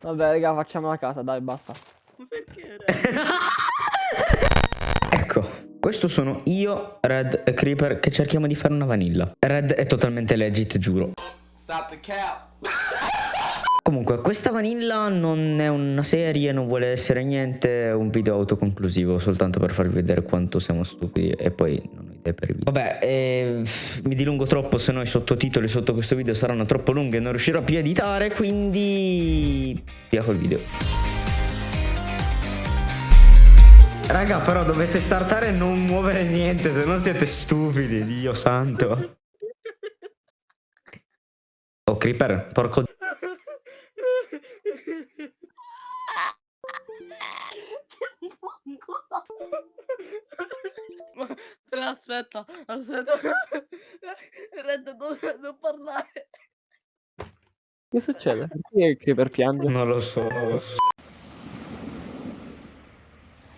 Vabbè, raga, facciamo la casa, dai, basta. Ma perché? Ecco, questo sono io, Red e Creeper che cerchiamo di fare una vanilla. Red è totalmente legit, giuro. Stop the cap. Comunque, questa vanilla non è una serie, non vuole essere niente, è un video autoconclusivo, soltanto per farvi vedere quanto siamo stupidi e poi idee per video. Vabbè, eh, mi dilungo troppo, se no i sottotitoli sotto questo video saranno troppo lunghi e non riuscirò più a editare, quindi via col video. Raga, però dovete startare e non muovere niente, se no siete stupidi, Dio santo. Oh, Creeper, porco... aspetta, aspetta. Red, non, non parlare. Che succede? Perché Creeper piange? Non lo so, non lo so.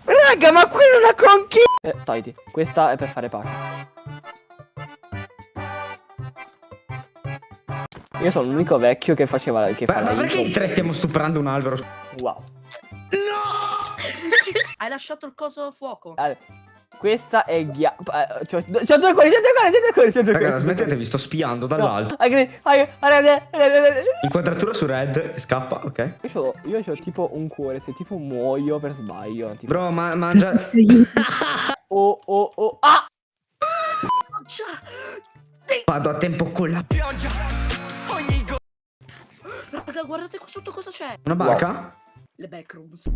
Raga, ma qui è una conchiglia! Eh, togliti. Questa è per fare pace. Io sono l'unico vecchio che faceva che Ma, fa ma la perché in tre stiamo stuprando un albero? Wow. Hai lasciato il coso a fuoco. Allora, questa è ghia... eh, C'ho c'ho due cuori, c'ho due cuori, c'ho due cuori, c'ho due Raga, cuori. smettete, vi sto spiando dall'alto. Inquadratura su red, scappa, ok. Io c'ho, io c'ho tipo un cuore, se tipo muoio per sbaglio. Tipo... Bro, ma mangia... Oh, oh, oh. Ah! Vado a tempo con la... Raga, guardate qua sotto cosa c'è. Una barca? Le backrooms.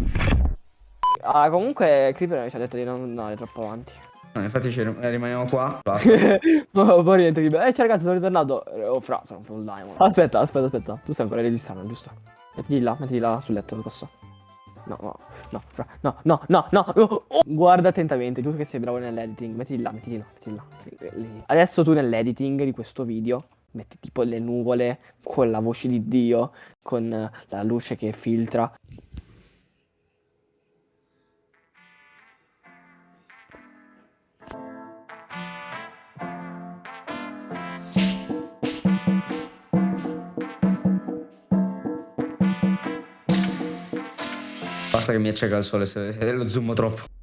Ah, comunque Creeper ci ha detto di non andare troppo avanti. No, infatti ci rim- rimaniamo qua. Basta. Poi rientra Creeper. Eh, ciao ragazzi, sono ritornato. Eh, Oh, fra, sono full diamond. Aspetta, aspetta, aspetta. Tu stai ancora registrando, giusto? Mettiti là, mettiti là sul letto, posso? No, no, no, fra, no, no, no, no. oh, oh. Guarda attentamente, tu che sei bravo nell'editing. Mettiti là, mettiti là, mettiti là. mettiti lì. Adesso tu nell'editing di questo video metti tipo le nuvole con la voce di Dio, con la luce che filtra. Basta che mi acceca il sole se, se lo zoom troppo.